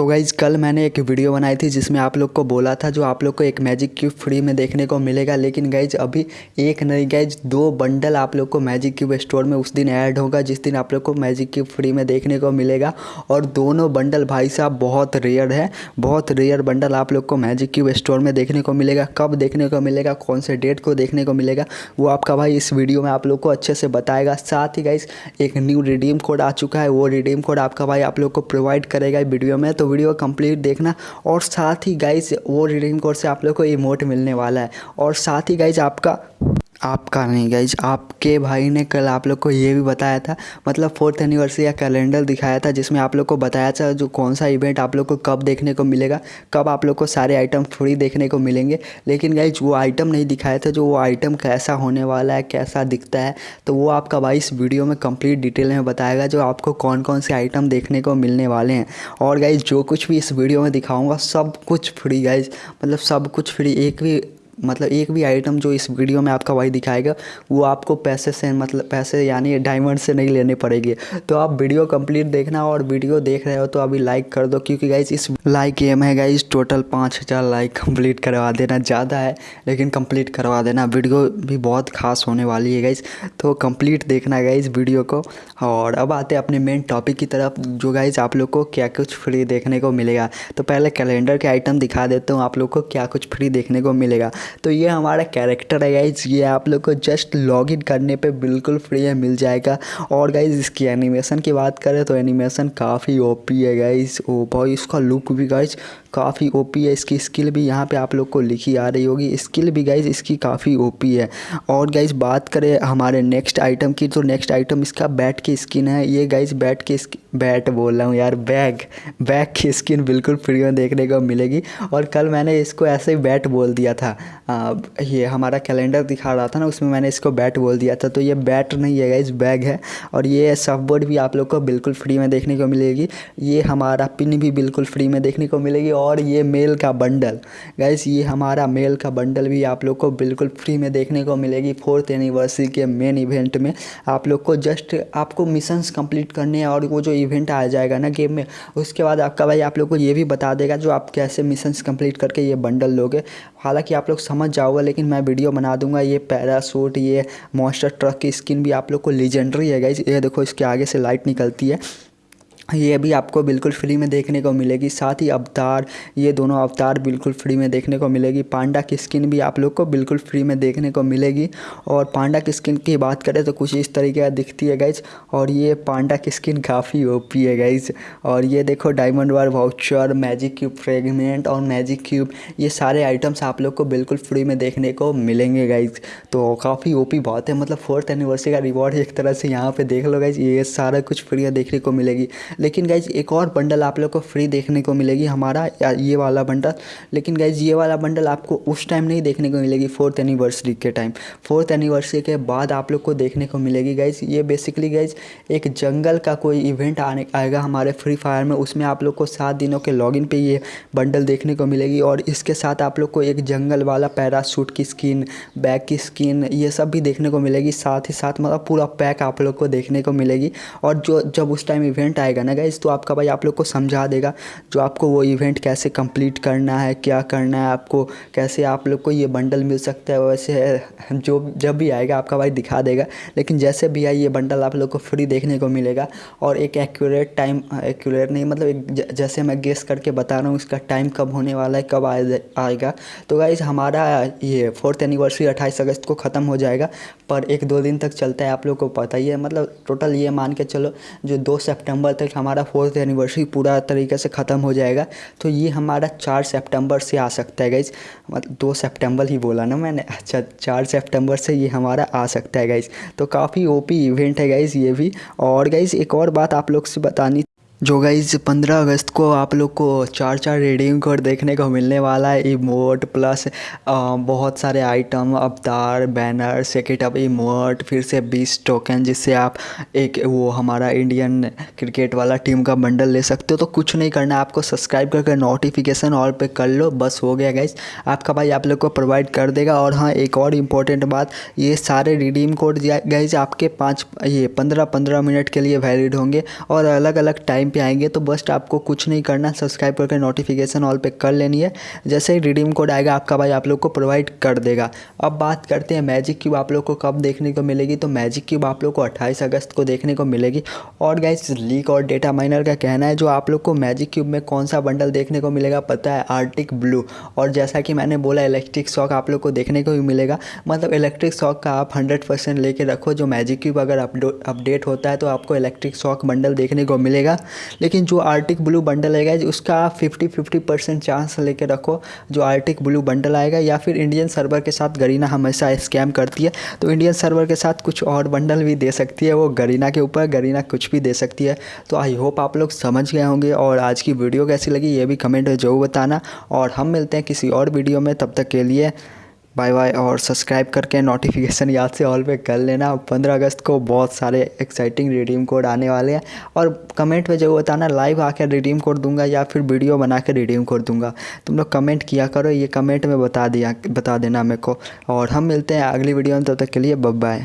तो गाइज़ कल मैंने एक वीडियो बनाई थी जिसमें आप लोग को बोला था जो आप लोग को एक मैजिक क्यूब फ्री में देखने को मिलेगा। लेकिन गाइज़ अभी एक नहीं गाइज़ दो बंडल आप लोग को मैजिक क्यूब स्टोर में उस दिन ऐड होगा, जिस दिन आप लोग को मैजिक क्यूब फ्री में देखने को मिलेगा। और दोनों बंडल भाई साहब बहुत रेयर है, बहुत रेयर बंडल आप लोग को मैजिक क्यूब स्टोर में देखने को मिलेगा। कब देखने को मिलेगा, कौन से डेट को देखने को मिलेगा, वो आपका भाई इस वीडियो में आप लोग को अच्छे से बताएगा। साथ ही गाइज़ एक न्यू रिडीम कोड आ चुका है, वो रिडीम कोड आपका भाई आप लोग को प्रोवाइड करेगा वीडियो में। तो वीडियो कंप्लीट देखना और साथ ही गाइज़ वो रिडीम कोड से आप लोग को इमोट मिलने वाला है। और साथ ही गाइज़ आपका आपका नहीं गाइज़ आपके भाई ने कल आप लोग को ये भी बताया था मतलब फोर्थ एनिवर्सरी का कैलेंडर दिखाया था, जिसमें आप लोग को बताया था जो कौन सा इवेंट आप लोग को कब देखने को मिलेगा, कब आप लोग को सारे आइटम फ्री देखने को मिलेंगे। लेकिन गाइज़ वो आइटम नहीं दिखाया था जो वो आइटम कैसा होने वाला है, कैसा दिखता है तो वो आपका भाई इस वीडियो में कंप्लीट डिटेल में बताएगा जो आपको कौन कौन से आइटम देखने को मिलने वाले हैं। और गाइज़ जो कुछ भी इस वीडियो में दिखाऊँगा, सब कुछ फ्री गाइज़ मतलब सब कुछ फ्री एक भी मतलब एक भी आइटम जो इस वीडियो में आपका वही दिखाएगा, वो आपको पैसे से मतलब पैसे यानी डायमंड से नहीं लेने पड़ेंगे। तो आप वीडियो कंप्लीट देखना और वीडियो देख रहे हो तो अभी लाइक कर दो, क्योंकि गाइज़ इस लाइक एम है गाइज़ टोटल पाँच हज़ार लाइक कंप्लीट करवा देना, ज़्यादा है, लेकिन कंप्लीट करवा देना। वीडियो भी बहुत खास होने वाली है गाइज़ तो कंप्लीट देखना गाइज़ वीडियो को। और अब आते हैं अपने मेन टॉपिक की तरफ़, जो गाइज़ आप लोग को क्या कुछ फ्री देखने को मिलेगा। तो पहले कैलेंडर के आइटम दिखा देता हूँ, आप लोग को क्या कुछ फ्री देखने को मिलेगा। तो ये हमारा कैरेक्टर है गाइज़ ये आप लोग को जस्ट लॉग इन करने पे बिल्कुल फ्री है मिल जाएगा। और गाइज़ इसकी एनिमेशन की बात करें तो एनिमेशन काफ़ी ओपी है गाइज़ ओ भाई इसका लुक भी गाइज़ काफ़ी ओपी है। इसकी स्किल भी यहाँ पे आप लोग को लिखी आ रही होगी। स्किल भी गाइज़ इसकी काफ़ी ओपी है। और गाइज़ बात करें हमारे नेक्स्ट आइटम की तो नेक्स्ट आइटम इसका बैट की स्किन है। ये गाइज़ बैट की बैट बोल रहा हूँ यार बैग बैग की स्किन बिल्कुल फ्री में देखने को मिलेगी। और कल मैंने इसको ऐसे ही बैट बोल दिया था। आ, ये हमारा कैलेंडर दिखा रहा था ना उसमें मैंने इसको बैट बोल दिया था। तो ये बैट नहीं है गाइज़ बैग है। और ये सफ बोर्ड भी आप लोग को बिल्कुल फ्री में देखने को मिलेगी। ये हमारा पिन भी बिल्कुल फ्री में देखने को मिलेगी। और ये मेल का बंडल। गाइस ये हमारा मेल का बंडल भी आप लोग को बिल्कुल फ्री में देखने को मिलेगी फोर्थ एनिवर्सरी के मेन इवेंट में। आप लोग को जस्ट आपको मिशंस कंप्लीट करने और वो जो इवेंट आ जाएगा ना गेम में, उसके बाद आपका भाई आप लोग को ये भी बता देगा जो आप कैसे मिशंस कंप्लीट करके ये बंडल लोगे। हालाँकि आप लोग समझ जाओगे, लेकिन मैं वीडियो बना दूँगा। ये पैरासूट ये मॉन्स्टर ट्रक की स्किन भी आप लोग को लीजेंडरी है गाइज़ ये देखो, इसके आगे से लाइट निकलती है। ये भी आपको बिल्कुल फ्री में देखने को मिलेगी, साथ ही अवतार, ये दोनों अवतार बिल्कुल फ्री में देखने को मिलेगी। पांडा की स्किन भी आप लोग को बिल्कुल फ्री में देखने को मिलेगी। और पांडा की स्किन की बात करें तो कुछ इस तरीके का दिखती है गाइज़ और ये पांडा की स्किन काफ़ी ओपी है गाइज़ और ये देखो diamond war voucher magic cube fragment और मैजिक क्यूब ये सारे आइटम्स आप लोग को बिल्कुल फ्री में देखने को मिलेंगे गाइज़ तो काफ़ी ओपी बहुत है मतलब फोर्थ एनिवर्सरी का रिवॉर्ड एक तरह से यहाँ पर देख लो गाइज़ ये सारा कुछ फ्री में देखने को मिलेगी। लेकिन गाइज़ एक और बंडल आप लोग को फ्री देखने को मिलेगी, हमारा ये वाला बंडल लेकिन गाइज़ ये वाला बंडल आपको उस टाइम नहीं देखने को मिलेगी फोर्थ एनिवर्सरी के टाइम फोर्थ एनिवर्सरी के बाद आप लोग को देखने को मिलेगी गाइज़ ये बेसिकली गाइज़ एक जंगल का कोई इवेंट आने, आएगा हमारे फ्री फायर में। उसमें आप लोग को सात दिनों के लॉगिन पे ये बंडल देखने को मिलेगी और इसके साथ आप लोग को एक जंगल वाला पैरासूट की स्किन बैग की स्किन ये सब भी देखने को मिलेगी। साथ ही साथ मतलब पूरा पैक आप लोग को देखने को मिलेगी। और जो, जब उस टाइम इवेंट आएगा ना गाइज़ तो आपका भाई आप लोग को समझा देगा जो आपको वो इवेंट कैसे कंप्लीट करना है, क्या करना है, आपको कैसे आप लोग को ये बंडल मिल सकता है, वैसे जो जब भी आएगा आपका भाई दिखा देगा। लेकिन जैसे भी आए, ये बंडल आप लोग को फ्री देखने को मिलेगा। और एक एक्यूरेट टाइम एक्यूरेट नहीं मतलब एक जैसे मैं गेस करके बता रहा हूँ, इसका टाइम कब होने वाला है, कब आएगा। तो गाइज़ हमारा ये फोर्थ एनिवर्सरी अट्ठाईस अगस्त को ख़त्म हो जाएगा, पर एक दो दिन तक चलता है, आप लोग को पता ही है। मतलब टोटल ये मान के चलो, जो दो सेप्टेम्बर तक हमारा फोर्थ एनिवर्सरी पूरा तरीके से ख़त्म हो जाएगा। तो ये हमारा चार सेप्टेम्बर से आ सकता है गाइज़ मतलब दो सेप्टेम्बर ही बोला ना मैंने। अच्छा चार सेप्टेम्बर से ये हमारा आ सकता है गाइज़ तो काफ़ी ओपी इवेंट है गाइज़ ये भी। और गाइज़ एक और बात आप लोग से बतानी जो गाइज़ पंद्रह अगस्त को आप लोग को चार चार रेडिंग कोड देखने को मिलने वाला है इमोट प्लस आ, बहुत सारे आइटम अवतार बैनर सेकेट इमोट फिर से बीस टोकन जिससे आप एक वो हमारा इंडियन क्रिकेट वाला टीम का बंडल ले सकते हो। तो कुछ नहीं करना आपको सब्सक्राइब करके नोटिफिकेशन ऑल पे कर लो बस हो गया गाइज़ आपका भाई आप लोग को प्रोवाइड कर देगा और हाँ एक और इम्पोर्टेंट बात ये सारे रिडीम कोड गाइज़ आपके पाँच ये पंद्रह पंद्रह मिनट के लिए वैलिड होंगे और अलग अलग टाइम टाइम पे आएँगे तो बस आपको कुछ नहीं करना सब्सक्राइब करके नोटिफिकेशन ऑल पे कर लेनी है। जैसे ही रिडीम कोड आएगा, आपका भाई आप लोग को प्रोवाइड कर देगा। अब बात करते हैं मैजिक क्यूब आप लोग को कब देखने को मिलेगी? तो मैजिक क्यूब आप लोग को अट्ठाईस अगस्त को देखने को मिलेगी। और गाइस लीक और डेटा माइनर का कहना है, जो आप लोग को मैजिक क्यूब में कौन सा बंडल देखने को मिलेगा, पता है? आर्टिक ब्लू और जैसा कि मैंने बोला इलेक्ट्रिक शॉक आप लोग को देखने को भी मिलेगा। मतलब इलेक्ट्रिक शॉक का आप हंड्रेड परसेंट लेके रखो। जो मैजिक क्यूब अगर अपडेट होता है तो आपको इलेक्ट्रिक शॉक बंडल देखने को मिलेगा। लेकिन जो आर्टिक ब्लू बंडल आएगा, उसका फिफ्टी फिफ्टी परसेंट चांस लेके रखो, जो आर्टिक ब्लू बंडल आएगा, या फिर इंडियन सर्वर के साथ गरीना हमेशा स्कैम करती है। तो इंडियन सर्वर के साथ कुछ और बंडल भी दे सकती है, वो गरीना के ऊपर गरीना कुछ भी दे सकती है। तो आई होप आप लोग समझ गए होंगे, और आज की वीडियो कैसी लगी, ये भी कमेंट में ज़रूर बताना। और हम मिलते हैं किसी और वीडियो में, तब तक के लिए बाय बाय और सब्सक्राइब करके नोटिफिकेशन याद से ऑल पे कर लेना। पंद्रह अगस्त को बहुत सारे एक्साइटिंग रिडीम कोड आने वाले हैं। और कमेंट में ज़रूर बताना लाइव आकर रिडीम कोड दूँगा या फिर वीडियो बना के रिडीम कोड दूँगा। तुम लोग कमेंट किया करो, ये कमेंट में बता दिया, बता देना मेरे को। और हम मिलते हैं अगली वीडियो में, तब तो तक के लिए बब बाय